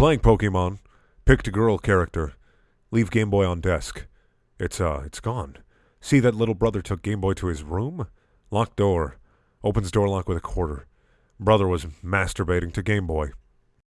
Playing Pokemon. Picked a girl character. Leave Game Boy on desk. It's uh, it's gone. See that little brother took Game Boy to his room? Locked door. Opens door lock with a quarter. Brother was masturbating to Game Boy.